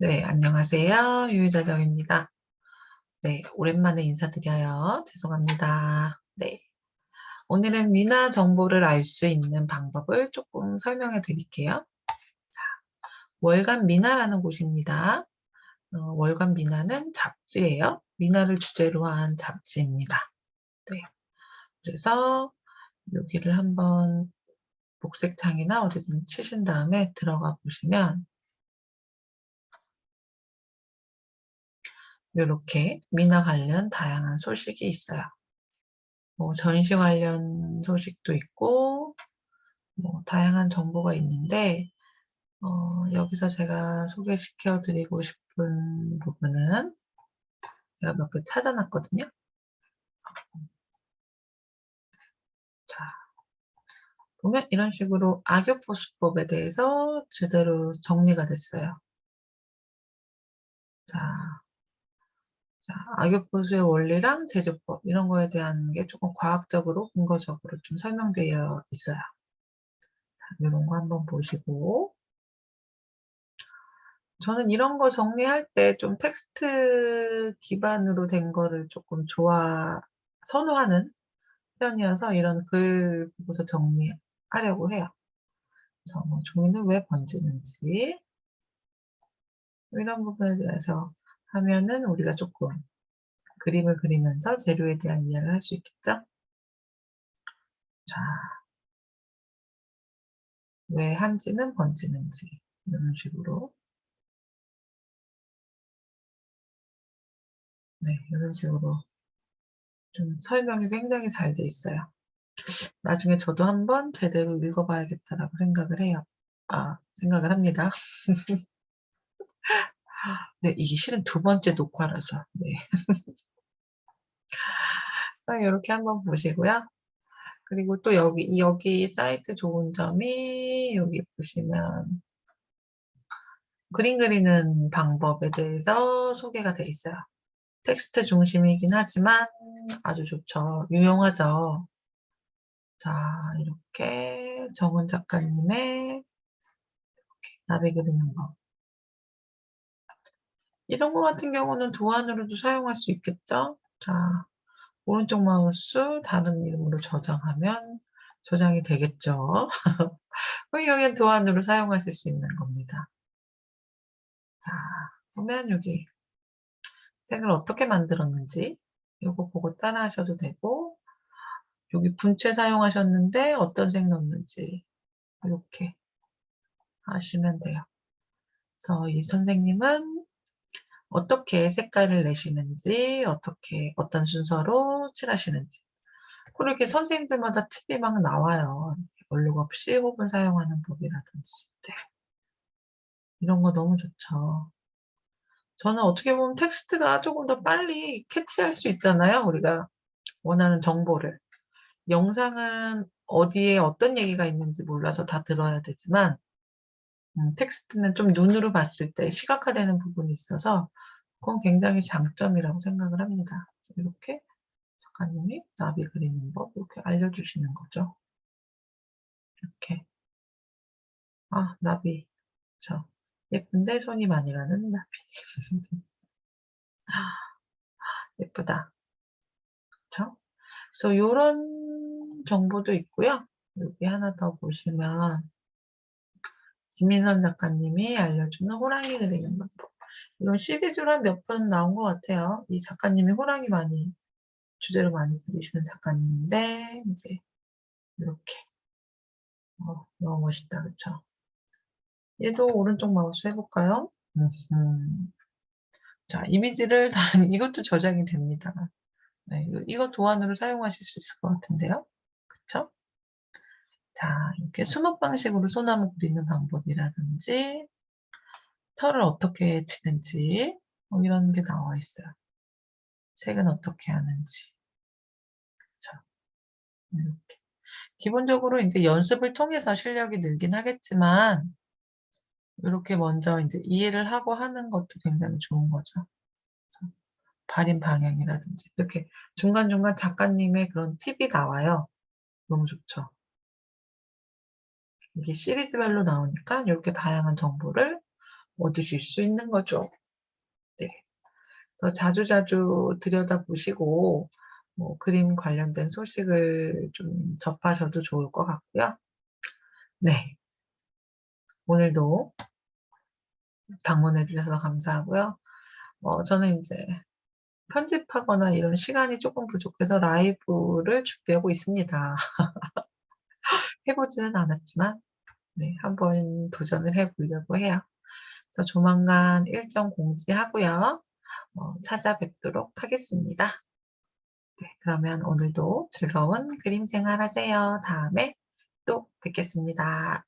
네, 안녕하세요. 유유자정입니다. 네, 오랜만에 인사드려요. 죄송합니다. 네. 오늘은 미나 정보를 알 수 있는 방법을 조금 설명해 드릴게요. 자, 월간 미나라는 곳입니다. 어, 월간 미나는 잡지예요. 미나를 주제로 한 잡지입니다. 네. 그래서 여기를 한번 복색창이나 어디든 치신 다음에 들어가 보시면 이렇게 미나 관련 다양한 소식이 있어요. 뭐 전시 관련 소식도 있고 뭐 다양한 정보가 있는데 어, 여기서 제가 소개시켜 드리고 싶은 부분은 제가 몇 개 찾아놨거든요. 자, 보면 이런 식으로 악교포수법에 대해서 제대로 정리가 됐어요. 자, 자, 악역 보수의 원리랑 제조법 이런 거에 대한 게 조금 과학적으로 근거적으로 좀 설명되어 있어요. 자, 이런 거 한번 보시고 저는 이런 거 정리할 때 좀 텍스트 기반으로 된 거를 조금 좋아 선호하는 편이어서 이런 글 보고서 정리하려고 해요. 저뭐 종이는 왜 번지는지 이런 부분에 대해서 하면은 우리가 조금 그림을 그리면서 재료에 대한 이해를 할 수 있겠죠? 자, 왜 한지는 번지는지 이런 식으로 네, 이런 식으로 좀 설명이 굉장히 잘 돼 있어요. 나중에 저도 한번 제대로 읽어봐야겠다라고 생각을 해요. 아, 생각을 합니다. 네, 이게 실은 두 번째 녹화라서. 네. 이렇게 한번 보시고요. 그리고 또 여기, 여기 사이트 좋은 점이 여기 보시면 그림 그리는 방법에 대해서 소개가 되어 있어요. 텍스트 중심이긴 하지만 아주 좋죠. 유용하죠. 자, 이렇게 정은 작가님의 이렇게 나비 그리는 법. 이런 거 같은 경우는 도안으로도 사용할 수 있겠죠? 자, 오른쪽 마우스 다른 이름으로 저장하면 저장이 되겠죠? 여기는 도안으로 사용하실 수 있는 겁니다. 자, 보면 여기 색을 어떻게 만들었는지 이거 보고 따라 하셔도 되고 여기 분체 사용하셨는데 어떤 색 넣었는지 이렇게 하시면 돼요. 그래서 이 선생님은 어떻게 색깔을 내시는지, 어떻게, 어떤 순서로 칠하시는지. 그렇게 선생님들마다 팁이 막 나와요. 얼룩 없이 호분 사용하는 법이라든지. 네. 이런 거 너무 좋죠. 저는 어떻게 보면 텍스트가 조금 더 빨리 캐치할 수 있잖아요. 우리가 원하는 정보를. 영상은 어디에 어떤 얘기가 있는지 몰라서 다 들어야 되지만 음, 텍스트는 좀 눈으로 봤을 때 시각화되는 부분이 있어서 그건 굉장히 장점이라고 생각을 합니다. 이렇게 작가님이 나비 그리는 법 이렇게 알려주시는 거죠. 이렇게 아 나비 저 예쁜데 손이 많이 가는 나비 예쁘다 그쵸? 그래서 이런 정보도 있고요. 여기 하나 더 보시면 김민선 작가님이 알려주는 호랑이 그리는 방법. 이건 시리즈로 한 몇 번 나온 것 같아요. 이 작가님이 호랑이 많이 주제로 많이 그리시는 작가님인데 이제 이렇게 어, 너무 멋있다 그쵸? 얘도 오른쪽 마우스 해볼까요? 자 이미지를 다른 이것도 저장이 됩니다. 네, 이거 도안으로 사용하실 수 있을 것 같은데요. 그쵸? 자, 이렇게 수목 방식으로 소나무 그리는 방법이라든지 털을 어떻게 치는지 뭐 이런 게 나와 있어요. 색은 어떻게 하는지. 그렇죠. 이렇게. 기본적으로 이제 연습을 통해서 실력이 늘긴 하겠지만 이렇게 먼저 이제 이해를 하고 하는 것도 굉장히 좋은 거죠. 발인 방향이라든지 이렇게 중간중간 작가님의 그런 팁이 나와요. 너무 좋죠. 이게 시리즈별로 나오니까 이렇게 다양한 정보를 얻으실 수 있는 거죠. 네. 그래서 자주자주 들여다보시고 뭐 그림 관련된 소식을 좀 접하셔도 좋을 것 같고요. 네. 오늘도 방문해 주셔서 감사하고요. 어 저는 이제 편집하거나 이런 시간이 조금 부족해서 라이브를 준비하고 있습니다. 해 보지는 않았지만 네 한번 도전을 해 보려고 해요. 그래서 조만간 일정 공지하고요. 어 찾아뵙도록 하겠습니다. 네 그러면 오늘도 즐거운 그림 생활 하세요. 다음에 또 뵙겠습니다.